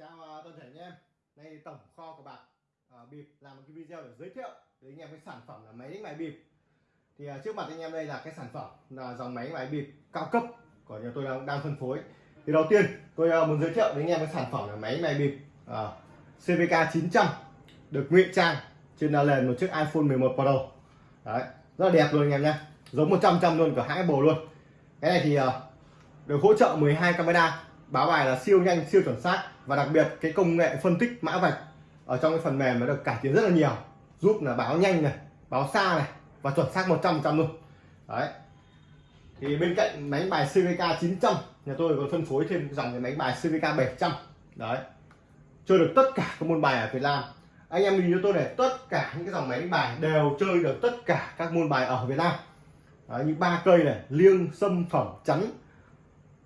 chào à, toàn thể anh em. Đây tổng kho của bạc à, bịp làm một cái video để giới thiệu với anh em cái sản phẩm là máy đánh bài bịp. Thì à, trước mặt anh em đây là cái sản phẩm là dòng máy đánh bài bịp cao cấp của nhà tôi đang, đang phân phối. Thì đầu tiên tôi à, muốn giới thiệu với anh em cái sản phẩm là máy đánh bài bịp à, CVK 900 được ngụy trang trên nền một chiếc iPhone 11 Pro. Đấy rất là đẹp luôn anh em nhé. Giống 100 trăm luôn cả hãng Apple luôn. Cái này thì à, được hỗ trợ 12 camera báo bài là siêu nhanh siêu chuẩn xác và đặc biệt cái công nghệ phân tích mã vạch ở trong cái phần mềm nó được cải tiến rất là nhiều giúp là báo nhanh này báo xa này và chuẩn xác 100 trăm luôn. Đấy. Thì bên cạnh máy bài CVK 900 nhà tôi còn phân phối thêm dòng cái máy bài CVK 700 đấy. Chơi được tất cả các môn bài ở Việt Nam. Anh em nhìn cho tôi để tất cả những cái dòng máy bài đều chơi được tất cả các môn bài ở Việt Nam. Đấy, như ba cây này liêng xâm phẩm chắn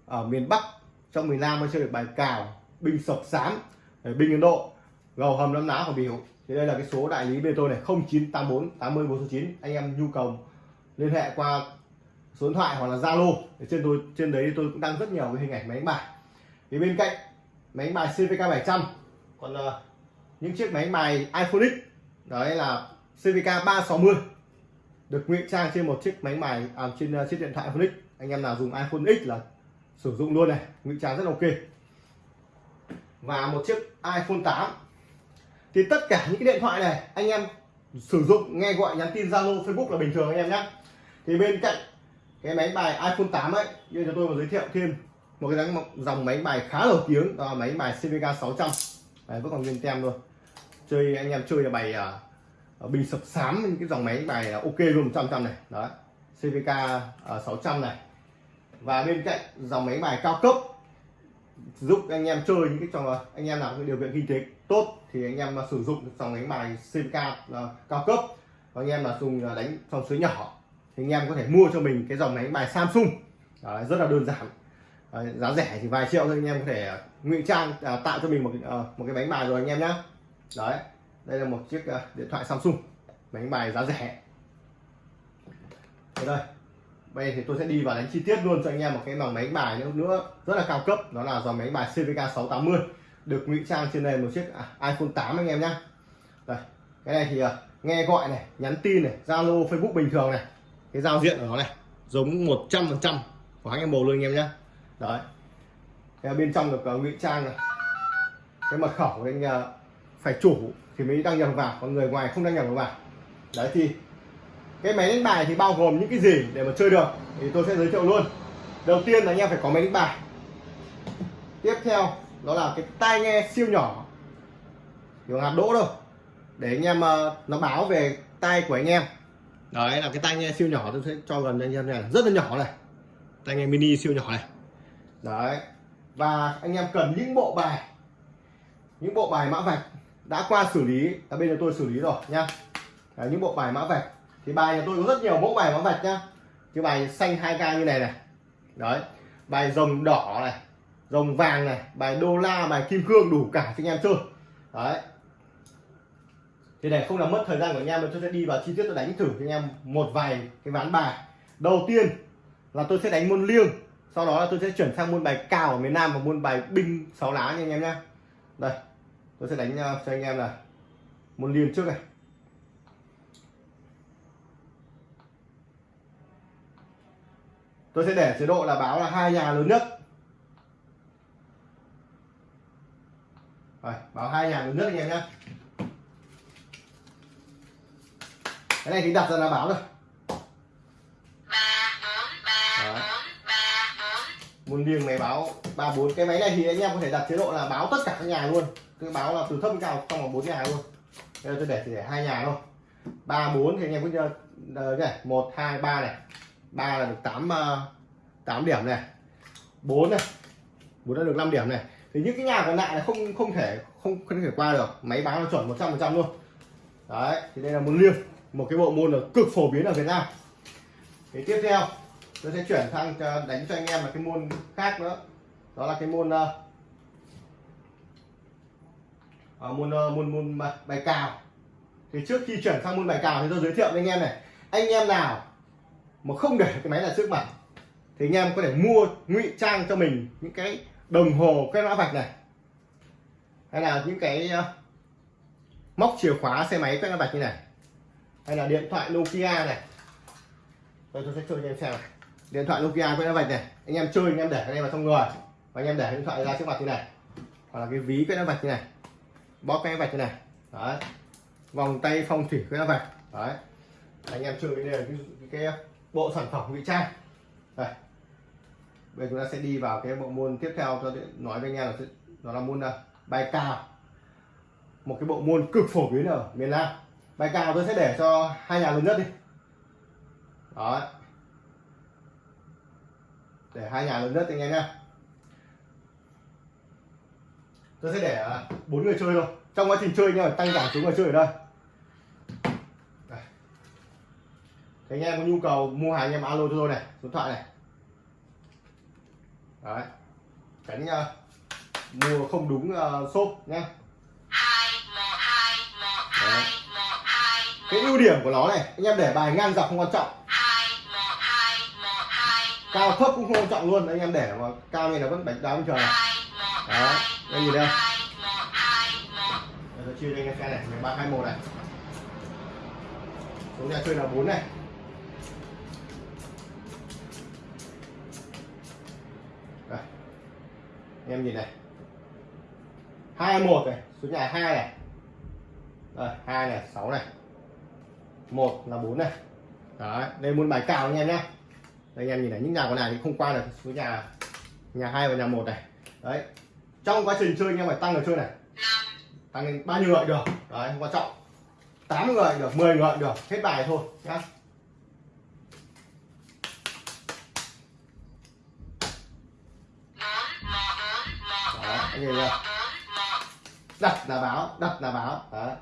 ở miền Bắc trong miền Nam mới chơi được bài cào binh sập sám ờ, binh Ấn Độ gầu hầm lâm ná của biểu thì đây là cái số đại lý bên tôi này 0984 80 409 anh em nhu cầu liên hệ qua số điện thoại hoặc là Zalo. Trên tôi trên đấy tôi cũng đăng rất nhiều cái hình ảnh máy đánh bài. Thì bên cạnh máy đánh bài CVK 700 còn uh, những chiếc máy đánh bài iPhone X đấy là CVK 360 được ngụy trang trên một chiếc máy bài à, trên uh, chiếc điện thoại iPhone X. Anh em nào dùng iPhone X là sử dụng luôn này ngụy trang rất ok. Và một chiếc iPhone 8 thì tất cả những cái điện thoại này anh em sử dụng nghe gọi nhắn tin Zalo Facebook là bình thường anh em nhé. Thì bên cạnh cái máy bài iPhone 8 ấy như cho tôi mà giới thiệu thêm một cái dòng máy bài khá nổi tiếng đó là máy bài CVK 600 Đấy, vẫn còn nguyên tem luôn. Chơi anh em chơi là bài uh, bình sập sám những cái dòng máy bài ok luôn 100 trăm này. Đó CVK uh, 600 này và bên cạnh dòng máy bài cao cấp giúp anh em chơi những cái trò anh em nào có điều kiện kinh tế tốt thì anh em sử dụng dòng máy bài CVK uh, ờ, cao cấp và anh em là dùng ờ, đánh trong số nhỏ thì anh em có thể mua cho mình cái dòng máy bài Samsung. Đấy, rất là đơn giản. Đấy, giá rẻ thì vài triệu thôi anh em có thể ngụy trang à, tạo cho mình một à, một cái bánh bài rồi anh em nhé đấy đây là một chiếc à, điện thoại Samsung bánh bài giá rẻ. Đây bây thì tôi sẽ đi vào đánh chi tiết luôn cho anh em một cái dòng máy bài nữa nữa rất là cao cấp. Đó là dòng máy bài CVK 680 được ngụy trang trên nền một chiếc à, iPhone 8 anh em nhé đây cái này thì uh, nghe gọi này nhắn tin này Zalo Facebook bình thường này. Cái giao diện của nó này giống 100 phần trăm của anh em bồ luôn anh em nhé đấy. Cái bên trong được uh, ngụy trang này. Cái mật khẩu của anh uh, phải chủ thì mới đăng nhập vào còn người ngoài không đăng nhập vào. Đấy thì cái máy đánh bài thì bao gồm những cái gì để mà chơi được thì tôi sẽ giới thiệu luôn. Đầu tiên là anh em phải có máy đánh bài. Tiếp theo đó là cái tai nghe siêu nhỏ. Kiểu hạt đỗ đâu. Để anh em uh, nó báo về tai của anh em. Đấy là cái tai nghe siêu nhỏ tôi sẽ cho gần anh em này. Rất là nhỏ này. Tai nghe mini siêu nhỏ này. Đấy. Và anh em cần những bộ bài. Những bộ bài mã vạch. Đã qua xử lý. Ở bên tôi xử lý rồi nha. Đấy, những bộ bài mã vạch thì bài nhà tôi có rất nhiều mẫu bài mã vạch nhá. Cái bài xanh 2k như này này. Đấy. Bài rồng đỏ này, rồng vàng này, bài đô la, bài kim cương đủ cả cho anh em chơi. Đấy. Thì để không làm mất thời gian của anh em, tôi sẽ đi vào chi tiết tôi đánh thử cho anh em một vài cái ván bài. Đầu tiên là tôi sẽ đánh môn liêng. Sau đó là tôi sẽ chuyển sang môn bài cào ở miền Nam và môn bài binh sáu lá nha anh em nhé đây. Tôi sẽ đánh ờ, cho anh em là môn liêng trước này. Tôi sẽ để chế độ là báo là hai nhà lớn nhất. Rồi, báo hai nhà lớn nhất anh em nhé cái này thì đặt ra là báo rồi. Một liêng máy báo ba bốn. Cái máy này thì anh em có thể đặt chế độ là báo tất cả các nhà luôn. Cứ báo là từ thấp đến cao trong vòng bốn nhà luôn. Bây giờ tôi để chỉ để hai nhà thôi. Ba bốn thì anh em cứ ờ, chơi này một hai ba này ba là được 8 8 ờ, điểm này. 4 này. 4 đã được 5 điểm này. Thì những cái nhà còn lại là không không thể không không thể qua được. Máy báo là chuẩn 100 phần trăm luôn. Đấy thì đây là môn liêng. Một cái bộ môn là cực phổ biến ở Việt Nam. Thì tiếp theo tôi sẽ chuyển sang ờ, đánh cho anh em là cái môn khác nữa. Đó là cái môn uh, môn uh, môn môn bài cào. Thì trước khi chuyển sang môn bài cào thì tôi giới thiệu với anh em này. Anh em nào mà không để cái máy là trước mặt thì anh em có thể mua ngụy trang cho mình những cái đồng hồ cái mã vạch này. Hay là những cái ờ, móc chìa khóa xe máy quét mã vạch như này. Hay là điện thoại Nokia này. Tôi, tôi sẽ chơi cho em xem này. điện thoại Nokia quét mã vạch này. Anh em chơi anh em để cái này vào trong người. Và anh em để điện thoại ra trước mặt như này. Hoặc là cái ví quét mã vạch như này. Bóp cái mã vạch như này. Đấy. Vòng tay phong thủy quét mã vạch. Đấy. Anh em chơi cái này cái, cái, cái bộ sản phẩm ngụy trang. Đây. Bây giờ chúng ta sẽ đi vào cái bộ môn tiếp theo cho nói với anh em là nó là môn nào, bài cao một cái bộ môn cực phổ biến ở miền Nam. Bài cao tôi sẽ để cho hai nhà lớn nhất đi. Đó để hai nhà lớn nhất anh em nhé tôi sẽ để à, bốn người chơi thôi. Trong quá trình chơi nhưng tăng giảm chúng người chơi ở đây. Anh em có nhu cầu mua hàng anh em alo cho tôi này số điện thoại này. Đấy. Tránh uh, mua không đúng uh, shop nhé cái ưu điểm của nó này anh em để bài ngang dọc không quan trọng. Cao thấp cũng không quan trọng luôn anh em để mà cao này là vẫn đánh đá bình thường này. Đó đây nhìn đây. Tôi chia cho anh em xem này ba hai một này. Số nhà chơi là bốn này. Em nhìn này. Hai một này, số nhà hai này. Đây, hai này, sáu này. Một là bốn này. Đấy, đây muốn bài cào anh em nhé đây, anh em nhìn này, những nhà còn này thì không qua được số nhà nhà hai và nhà một này. Đấy, trong quá trình chơi anh em phải tăng người chơi này. Tăng lên bao nhiêu người được. Đấy, không quan trọng. 8 người được 10 người được. Hết bài thôi nhá Đó, anh nhìn chưa đặt là báo, đặt là báo. Đấy.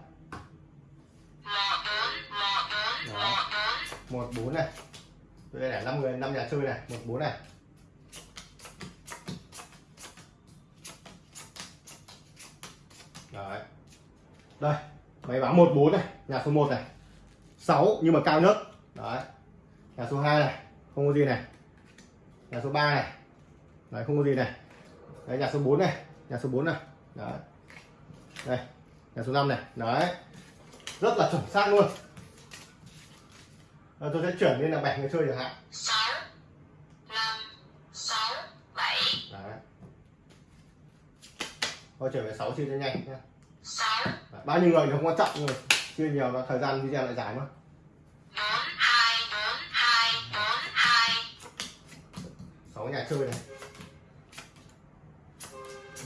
Một bốn này. Tôi để năm người, năm nhà chơi này. Một bốn này. Đấy. đây, máy báo một bốn này, nhà số 1 này. 6 nhưng mà cao nhất. Đấy. Nhà số 2 này, không có gì này. Nhà số 3 này. Đấy, không có gì này. Đấy, nhà số 4 này nhà số 4 này. Đấy. Đây nhà số 5 này. Đấy. Rất là chuẩn xác luôn. Rồi tôi sẽ chuyển lên là bảy người chơi chẳng hạn. 6 5 6 7 đấy. Thôi chuyển về 6 chia cho nhanh nhé 6 bao nhiêu người thì không quan trọng nhưng mà chia nhiều nó thời gian video lại dài mất 4 2 4 2 4 2 6 nhà chơi này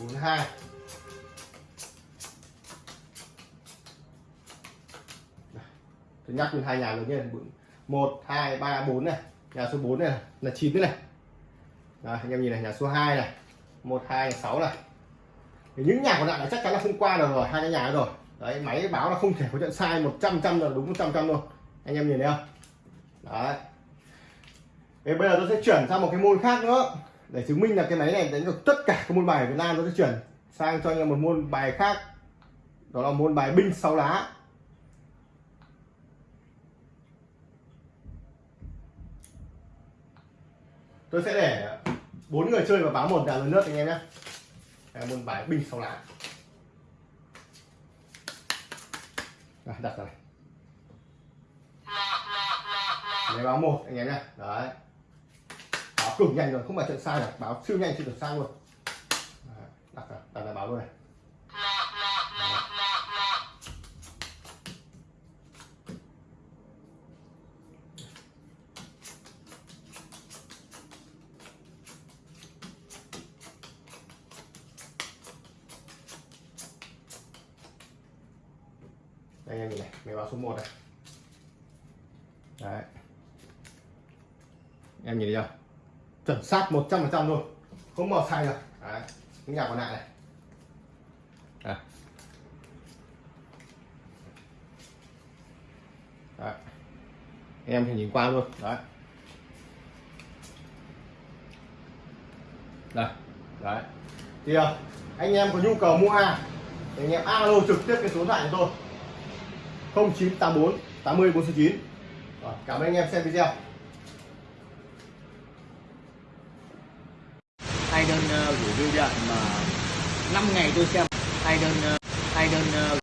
42 tôi nhắc lên hai nhà lớn nhất một hai ba bốn này. Nhà số 4 này là 9 này. Đấy, anh em nhìn này nhà số 2 này. Một hai sáu này. Thì những nhà còn lại là chắc chắn là không qua được rồi hai cái nhà rồi. Đấy máy báo là không thể có trận sai 100 trăm là đúng 100 trăm luôn. Anh em nhìn thấy không? Đấy. Thế bây giờ tôi sẽ chuyển sang một cái môn khác nữa để chứng minh là cái máy này đánh được tất cả các môn bài ở Việt Nam tôi sẽ chuyển sang cho anh em một môn bài khác. Đó là môn bài binh sáu lá. Tôi sẽ để bốn người chơi và báo một nhà lớn nước anh em nhé. Môn bài binh sáu lá. Rồi, đặt rồi Đấy báo một anh em nhé. Đấy báo cực nhanh rồi, không phải trận sai được báo siêu nhanh chưa được sang luôn. Đặt đặt lại báo luôn này. Đây anh nhìn này, máy báo số 1 này. Đấy. Em nhìn thấy chưa? Chuẩn xác 100% luôn. Không màu sai được. Đấy những nhà còn lại này. Đấy. đấy em thì nhìn qua luôn. Đấy. Đây đấy. Thì à, anh em có nhu cầu mua hàng thì anh em alo trực tiếp cái số điện thoại của tôi. 0984 80 49 Rồi, cảm ơn anh em xem video hai đơn uh, gửi biêu điện mà 5 ngày tôi xem hai đơn ờ, hai đơn ờ,